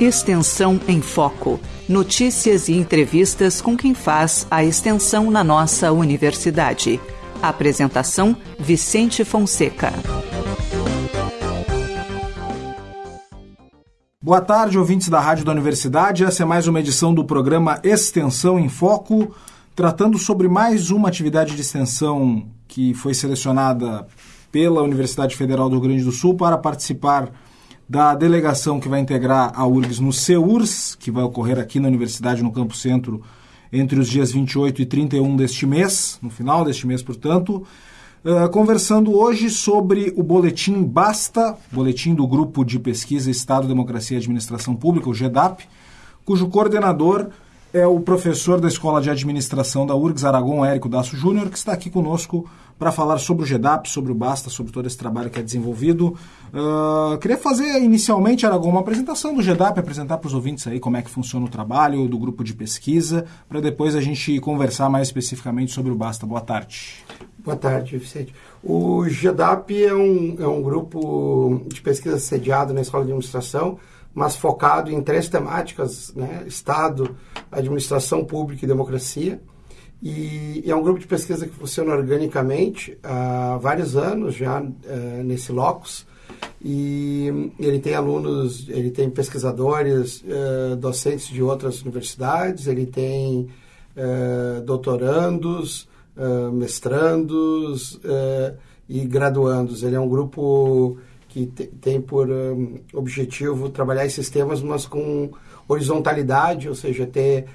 Extensão em Foco. Notícias e entrevistas com quem faz a extensão na nossa universidade. Apresentação: Vicente Fonseca. Boa tarde, ouvintes da Rádio da Universidade. Essa é mais uma edição do programa Extensão em Foco, tratando sobre mais uma atividade de extensão que foi selecionada pela Universidade Federal do Rio Grande do Sul para participar da delegação que vai integrar a URGS no CEURS, que vai ocorrer aqui na Universidade, no Campo Centro, entre os dias 28 e 31 deste mês, no final deste mês, portanto, uh, conversando hoje sobre o boletim Basta, boletim do Grupo de Pesquisa Estado, Democracia e Administração Pública, o GEDAP, cujo coordenador é o professor da Escola de Administração da URGS, Aragon, Érico Daço Júnior, que está aqui conosco para falar sobre o GEDAP, sobre o Basta, sobre todo esse trabalho que é desenvolvido. Uh, queria fazer inicialmente, Aragão, uma apresentação do GEDAP, apresentar para os ouvintes aí como é que funciona o trabalho do grupo de pesquisa, para depois a gente conversar mais especificamente sobre o Basta. Boa tarde. Boa tarde, Vicente. O GEDAP é um, é um grupo de pesquisa sediado na Escola de Administração, mas focado em três temáticas, né? Estado, administração pública e democracia. E, e, é um grupo de pesquisa que funciona organicamente há vários anos já uh, nesse locus. E ele tem alunos, ele tem pesquisadores, uh, docentes de outras universidades, ele tem uh, doutorandos, mestrandos e graduandos. Ele é um grupo que tem por um, objetivo trabalhar esses temas, mas com horizontalidade, ou seja, ter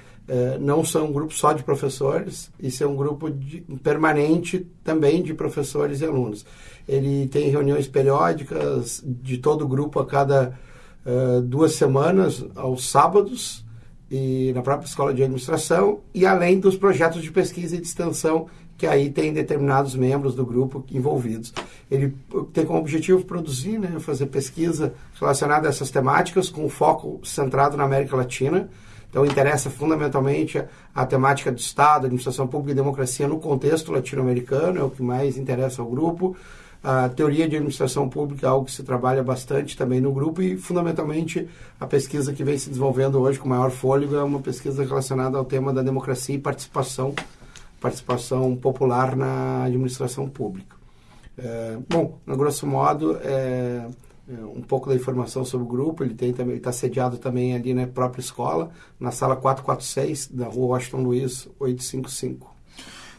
não são um grupo só de professores, isso é um grupo de, permanente também de professores e alunos. Ele tem reuniões periódicas de todo o grupo a cada uh, duas semanas, aos sábados, e na própria escola de administração, e além dos projetos de pesquisa e de extensão que aí tem determinados membros do grupo envolvidos. Ele tem como objetivo produzir, né, fazer pesquisa relacionada a essas temáticas com foco centrado na América Latina, então, interessa fundamentalmente a, temática do Estado, administração pública e democracia no contexto latino-americano, é o que mais interessa ao grupo. A teoria de administração pública é algo que se trabalha bastante também no grupo e, fundamentalmente, a pesquisa que vem se desenvolvendo hoje com maior fôlego é uma pesquisa relacionada ao tema da democracia e participação, participação popular na administração pública. É, bom, no grosso modo, é, um pouco da informação sobre o grupo. Ele tem também está sediado também ali na própria escola, na sala 446 da Rua Washington Luiz 855.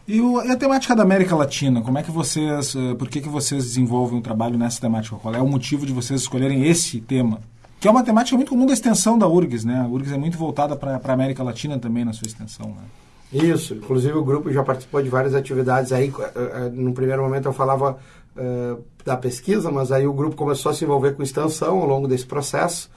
E, o, e, a temática da América Latina, como é que vocês, eh, por que, que vocês desenvolvem um trabalho nessa temática? Qual é o motivo de vocês escolherem esse tema? Que é uma temática muito comum da extensão da URGS, né? A URGS é muito voltada para a América Latina também na sua extensão, né? Isso, inclusive o grupo já participou de várias atividades aí. Eh, eh, no primeiro momento eu falava uh, da pesquisa, mas aí o grupo começou a se envolver com extensão ao longo desse processo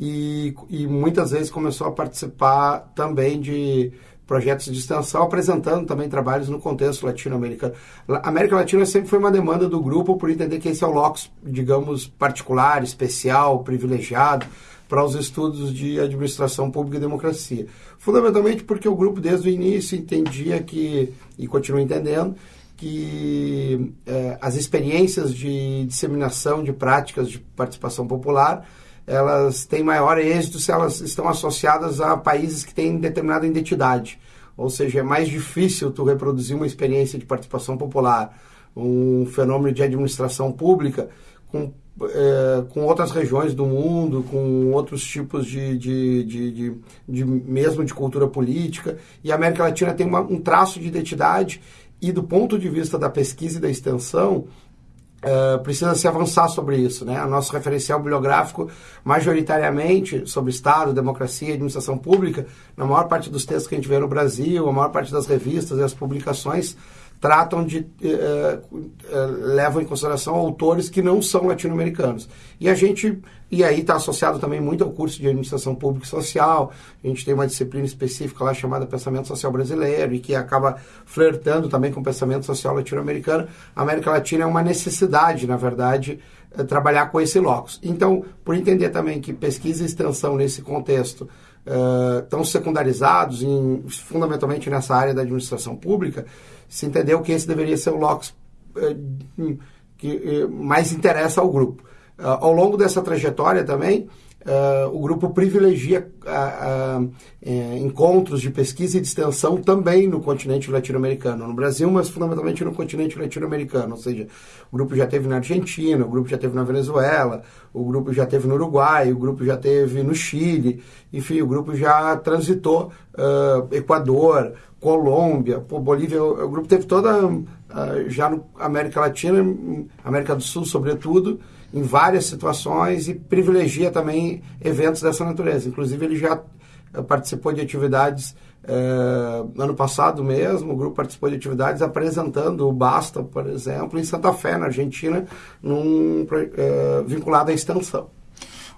e, e muitas vezes começou a participar também de projetos de extensão, apresentando também trabalhos no contexto latino-americano. A América Latina sempre foi uma demanda do grupo por entender que esse é o locus, digamos, particular, especial, privilegiado para os estudos de administração pública e democracia. Fundamentalmente porque o grupo, desde o início, entendia que, e continua entendendo, que eh, as experiências de disseminação de práticas de participação popular elas têm maior êxito se elas estão associadas a países que têm determinada identidade. Ou seja, é mais difícil tu reproduzir uma experiência de participação popular, um fenômeno de administração pública com, é, com outras regiões do mundo, com outros tipos de, de, de, de, de mesmo de cultura política. E a América Latina tem uma, um traço de identidade e do ponto de vista da pesquisa e da extensão, uh, precisa se avançar sobre isso. Né? O nosso referencial bibliográfico, majoritariamente sobre Estado, democracia e administração pública, na maior parte dos textos que a gente vê no Brasil, a maior parte das revistas e as publicações, tratam de eh, eh, levam em consideração autores que não são latino-americanos. E a gente e aí está associado também muito ao curso de administração pública e social. A gente tem uma disciplina específica lá chamada pensamento social brasileiro e que acaba flertando também com o pensamento social latino-americano. A América Latina é uma necessidade na verdade eh, trabalhar com esse locus. Então por entender também que pesquisa e extensão nesse contexto estão secundarizados em, fundamentalmente nessa área da administração pública se entendeu que esse deveria ser o locus eh, que eh, mais interessa ao grupo. Uh, ao longo dessa trajetória também, uh, o grupo privilegia uh, uh, encontros de pesquisa e de extensão também no continente latino-americano, no Brasil, mas fundamentalmente no continente latino-americano, ou seja, o grupo já teve na Argentina, o grupo já teve na Venezuela, o grupo já teve no Uruguai, o grupo já teve no Chile, enfim, o grupo já transitou Equador, Colômbia, pô, Bolívia, o, o, grupo teve toda, já na América Latina, América do Sul sobretudo, em várias situações e privilegia também eventos dessa natureza. Inclusive, ele já eh, participou de atividades eh, ano passado mesmo, o grupo participou de atividades apresentando o Basta, por exemplo, em Santa Fé, na Argentina, num, eh, vinculado à extensão.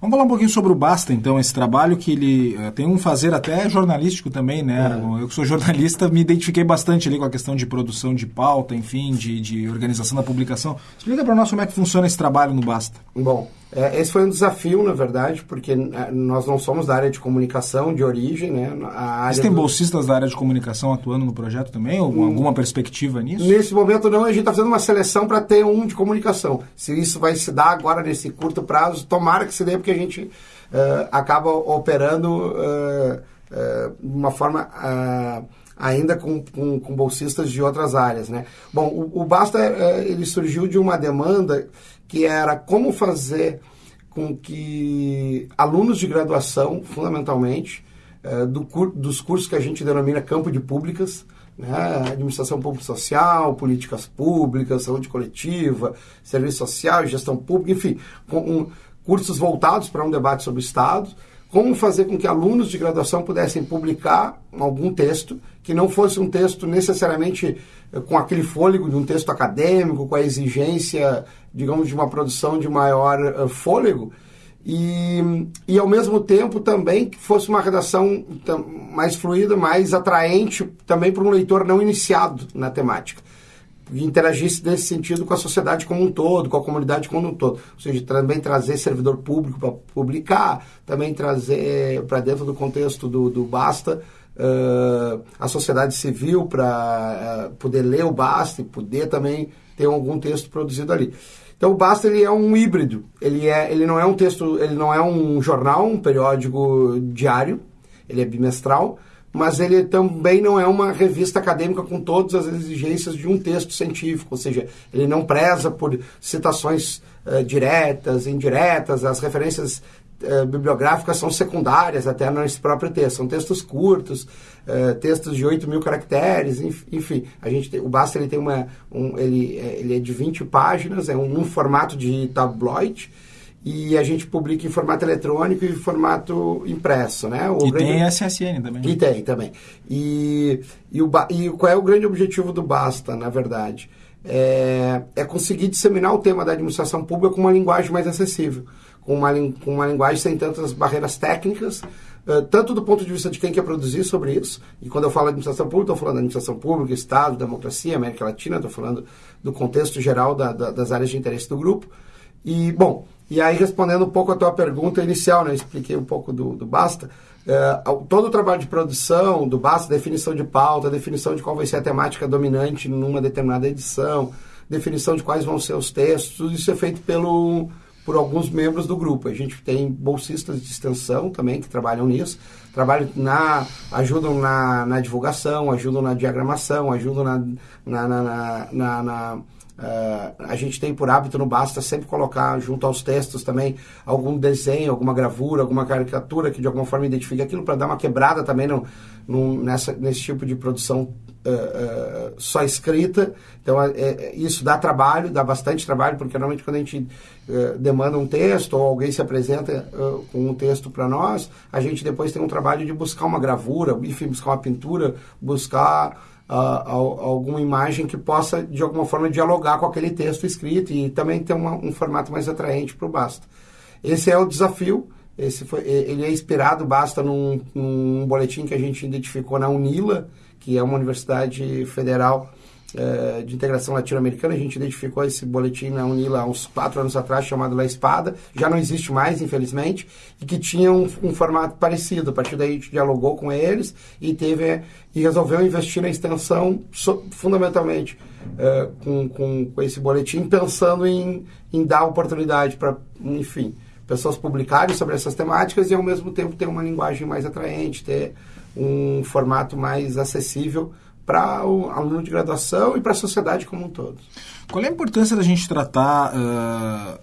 Vamos falar um pouquinho sobre o Basta, então, esse trabalho que ele uh, tem um fazer até jornalístico também, né? É. Eu que sou jornalista, me identifiquei bastante ali com a questão de produção de pauta, enfim, de, de organização da publicação. Explica para nós como é que funciona esse trabalho no Basta. Bom, esse foi um desafio, na verdade, porque é, nós não somos da área de comunicação de origem, né? A área Você tem do... bolsistas da área de comunicação atuando no projeto também? Ou hum, alguma perspectiva nisso? Nesse momento não, a gente está fazendo uma seleção para ter um de comunicação. Se isso vai se dar agora nesse curto prazo, tomara que se dê, porque a gente uh, acaba operando uh, uh, de uma forma ainda com, com, com, bolsistas de outras áreas, né? Bom, o, o Basta ele surgiu de uma demanda que era como fazer com que alunos de graduação, fundamentalmente, eh, do, dos cursos que a gente denomina campo de públicas, né, administração pública social, políticas públicas, saúde coletiva, serviço social, gestão pública, enfim, com, um, cursos voltados para um debate sobre o Estado, como fazer com que alunos de graduação pudessem publicar algum texto que não fosse um texto necessariamente eh, com aquele fôlego de um texto acadêmico, com a exigência, digamos, de uma produção de maior uh, fôlego, e, e ao mesmo tempo também que fosse uma redação mais fluida, mais atraente também para um leitor não iniciado na temática interagisse nesse sentido com a sociedade como um todo, com a comunidade como um todo. Ou seja, também trazer servidor público para publicar, também trazer para dentro do contexto do, do Basta uh, a sociedade civil para uh, poder ler o Basta e poder também ter algum texto produzido ali. Então o Basta ele é um híbrido. Ele é, ele não é um texto, ele não é um jornal, um periódico diário. Ele é bimestral, mas ele também não é uma revista acadêmica com todas as exigências de um texto científico, ou seja, ele não preza por citações uh, diretas, indiretas, as referências uh, bibliográficas são secundárias até nesse próprio texto, são textos curtos, uh, textos de 8 mil caracteres, enfim, a gente tem, o Basta ele tem uma, um, ele, ele é de 20 páginas, é um, um formato de tabloide, e a gente publica em formato eletrônico e formato impresso, né? O e grande... tem SSN também. E tem também. E, e, o, e qual é o grande objetivo do Basta, na verdade? É, é conseguir disseminar o tema da administração pública com uma linguagem mais acessível, com uma, com uma linguagem sem tantas barreiras técnicas, tanto do ponto de vista de quem quer produzir sobre isso, e quando eu falo administração pública, estou falando da administração pública, Estado, democracia, América Latina, estou falando do contexto geral da, da, das áreas de interesse do grupo. E, bom, e aí, respondendo um pouco a tua pergunta inicial, né, eu expliquei um pouco do, do Basta, é, todo o trabalho de produção do Basta, definição de pauta, definição de qual vai ser a temática dominante numa determinada edição, definição de quais vão ser os textos, isso é feito pelo, por alguns membros do grupo. A gente tem bolsistas de extensão também que trabalham nisso, trabalham na, ajudam na, na divulgação, ajudam na diagramação, ajudam na, na, na, na Uh, a gente tem por hábito no Basta sempre colocar junto aos textos também algum desenho, alguma gravura, alguma caricatura que de alguma forma identifique aquilo para dar uma quebrada também no, no, nessa, nesse tipo de produção uh, uh, só escrita. Então é, é, isso dá trabalho, dá bastante trabalho, porque normalmente quando a gente demanda um texto ou alguém se apresenta com um texto para nós, a gente depois tem um trabalho de buscar uma gravura, enfim, buscar uma pintura, buscar uh, alguma imagem que possa, de alguma forma, dialogar com aquele texto escrito e também ter uma, um formato mais atraente para o Basta. Esse é o desafio. Esse foi, ele é inspirado, basta, num, num boletim que a gente identificou na UNILA, que é uma universidade federal é, de integração latino-americana. A gente identificou esse boletim na Unila há uns quatro anos atrás, chamado La Espada. Já não existe mais, infelizmente, e que tinha um, um formato parecido. A partir daí a gente dialogou com eles e teve e resolveu investir na extensão so, fundamentalmente é, com, com, com, esse boletim, pensando em, em dar oportunidade para, enfim, pessoas publicarem sobre essas temáticas e ao mesmo tempo ter uma linguagem mais atraente, ter um formato mais acessível para o aluno de graduação e para a sociedade como um todo. Qual é a importância da gente tratar uh,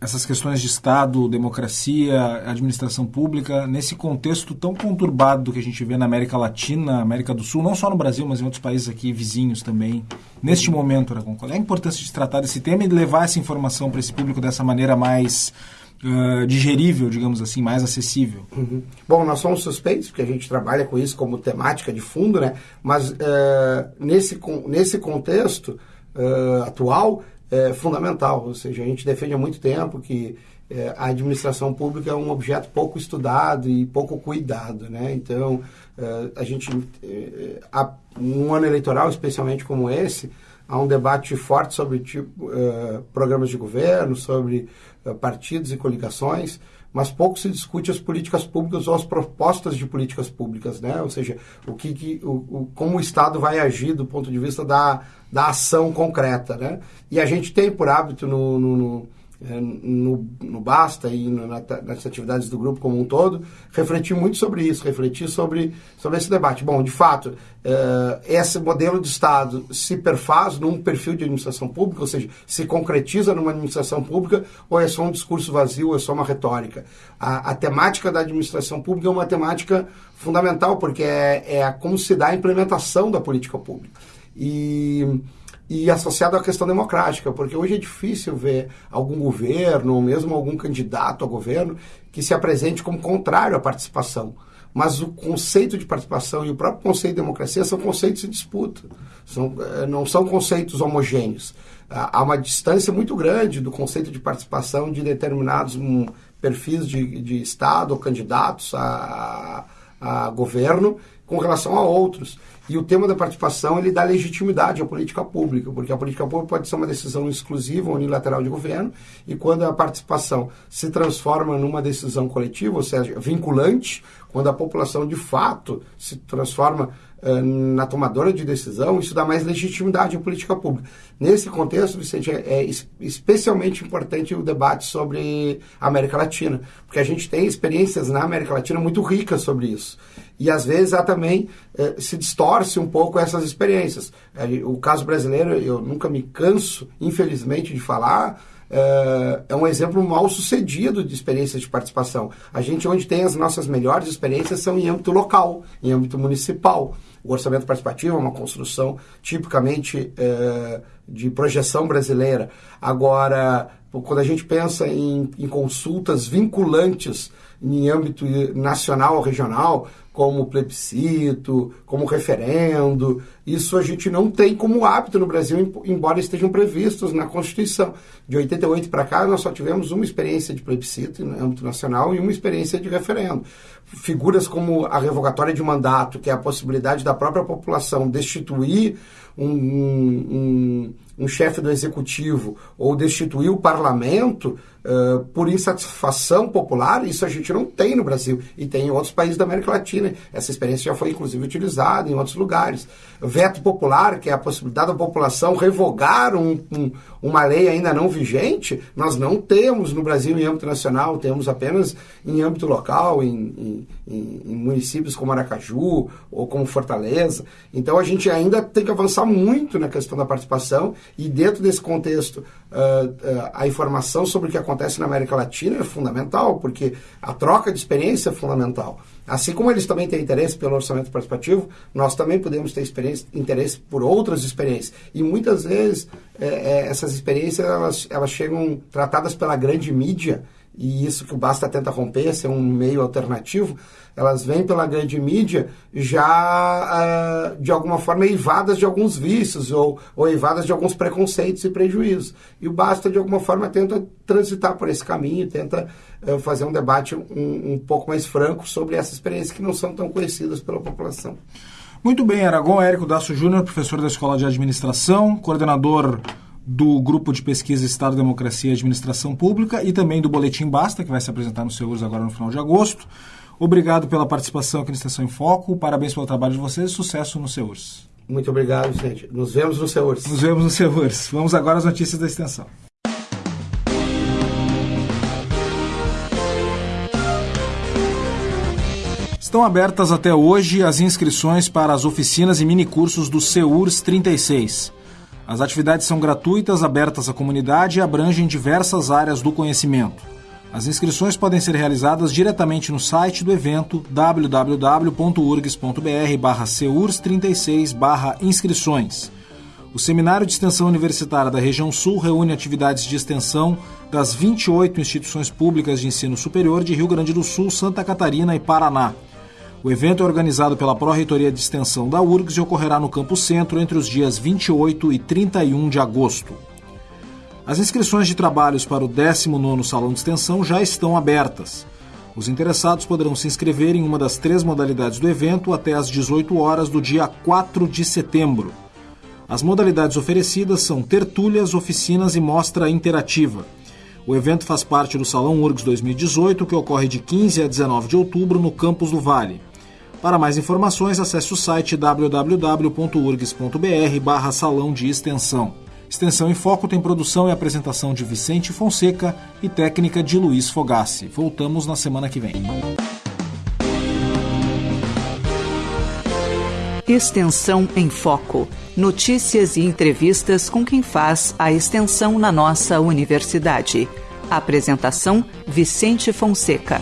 essas questões de Estado, democracia, administração pública, nesse contexto tão conturbado que a gente vê na América Latina, América do Sul, não só no Brasil, mas em outros países aqui vizinhos também, neste momento, Aragão? Qual é a importância de tratar desse tema e levar essa informação para esse público dessa maneira mais uh, digerível, digamos assim, mais acessível? Uhum. Bom, nós somos suspeitos, porque a gente trabalha com isso como temática de fundo, né? mas uh, nesse, nesse contexto uh, atual, é fundamental. Ou seja, a gente defende há muito tempo que é, a administração pública é um objeto pouco estudado e pouco cuidado. Né? Então, a gente, há um ano eleitoral, especialmente como esse, há um debate forte sobre tipo, é, programas de governo, sobre é, partidos e coligações, mas pouco se discute as políticas públicas ou as propostas de políticas públicas, né? Ou seja, o que, que o, o, como o Estado vai agir do ponto de vista da da ação concreta. Né? E a gente tem por hábito no, no, no, no, no Basta e no, na, nas atividades do grupo como um todo, refletir muito sobre isso, refletir sobre, sobre esse debate. Bom, de fato, uh, esse modelo de Estado se perfaz num perfil de administração pública, ou seja, se concretiza numa administração pública, ou é só um discurso vazio, ou é só uma retórica. A, a temática da administração pública é uma temática fundamental, porque é, é como se dá a implementação da política pública e, e associado à questão democrática, porque hoje é difícil ver algum governo, ou mesmo algum candidato a governo, que se apresente como contrário à participação. Mas o conceito de participação e o próprio conceito de democracia são conceitos em disputa, são, eh, não são conceitos homogêneos. Há uma distância muito grande do conceito de participação de determinados um, perfis de, de Estado ou candidatos a, a governo com relação a outros. E o tema da participação ele dá legitimidade à política pública, porque a política pública pode ser uma decisão exclusiva, unilateral de governo, e quando a participação se transforma numa decisão coletiva, ou seja, vinculante, quando a população de fato se transforma uh, na tomadora de decisão, isso dá mais legitimidade à política pública. Nesse contexto, Vicente, é, é especialmente importante o debate sobre a América Latina, porque a gente tem experiências na América Latina muito ricas sobre isso. E às vezes há também eh, se distorce um pouco essas experiências. Eh, o caso brasileiro, eu nunca me canso, infelizmente, de falar, é um exemplo mal sucedido de experiências de participação. A gente, onde tem as nossas melhores experiências, são em âmbito local, em âmbito municipal. O orçamento participativo é uma construção tipicamente de projeção brasileira. Agora, quando a gente pensa em, em consultas vinculantes em âmbito nacional ou regional, como plebiscito, como referendo. Isso a gente não tem como hábito no Brasil, embora estejam previstos na Constituição. De 88 para cá, nós só tivemos uma experiência de plebiscito no âmbito nacional e uma experiência de referendo. Figuras como a revogatória de mandato, que é a possibilidade da própria população destituir um, um, um chefe do executivo ou destituir o parlamento por insatisfação popular, isso a gente não tem no Brasil e tem em outros países da América Latina. Essa experiência já foi inclusive utilizada em outros lugares. Veto popular, que é a possibilidade da população revogar um, um, uma lei ainda não vigente, nós não temos no Brasil em âmbito nacional, temos apenas em âmbito local, em, em, em municípios como Aracaju ou como Fortaleza. Então a gente ainda tem que avançar muito na questão da participação e dentro desse contexto, a informação sobre o que acontece na América Latina é fundamental, porque a troca de experiência é fundamental. Assim como eles também têm interesse pelo orçamento participativo, nós também podemos ter interesse por outras experiências. E muitas vezes é, é, essas experiências elas, elas chegam tratadas pela grande mídia, e isso que o Basta tenta romper, ser um meio alternativo, elas vêm pela grande mídia já, uh, de alguma forma, eivadas de alguns vícios ou, ou eivadas de alguns preconceitos e prejuízos. E o Basta, de alguma forma, tenta transitar por esse caminho, tenta uh, fazer um debate um, um pouco mais franco sobre essas experiências que não são tão conhecidas pela população. Muito bem, Aragon Érico Daço Júnior, professor da Escola de Administração, coordenador do grupo de pesquisa Estado, Democracia e Administração Pública e também do Boletim Basta, que vai se apresentar no Seuros agora no final de agosto. Obrigado pela participação aqui na Estação em Foco, parabéns pelo trabalho de vocês e sucesso no Seuros. Muito obrigado, gente. Nos vemos no Seuros. Nos vemos no Seuros. Vamos agora às notícias da extensão. Estão abertas até hoje as inscrições para as oficinas e minicursos do CEURS 36. As atividades são gratuitas, abertas à comunidade e abrangem diversas áreas do conhecimento. As inscrições podem ser realizadas diretamente no site do evento www.urgs.br/seurs36/inscrições. O Seminário de Extensão Universitária da Região Sul reúne atividades de extensão das 28 instituições públicas de ensino superior de Rio Grande do Sul, Santa Catarina e Paraná. O evento é organizado pela Pró-Reitoria de Extensão da URGS e ocorrerá no Campo Centro entre os dias 28 e 31 de agosto. As inscrições de trabalhos para o 19º Salão de Extensão já estão abertas. Os interessados poderão se inscrever em uma das três modalidades do evento até às 18 horas do dia 4 de setembro. As modalidades oferecidas são tertúlias, oficinas e mostra interativa. O evento faz parte do Salão URGS 2018, que ocorre de 15 a 19 de outubro no Campus do Vale. Para mais informações, acesse o site www.urgs.br Salão de Extensão. Extensão em Foco tem produção e apresentação de Vicente Fonseca e técnica de Luiz Fogassi. Voltamos na semana que vem. Extensão em Foco. Notícias e entrevistas com quem faz a extensão na nossa universidade. Apresentação Vicente Fonseca.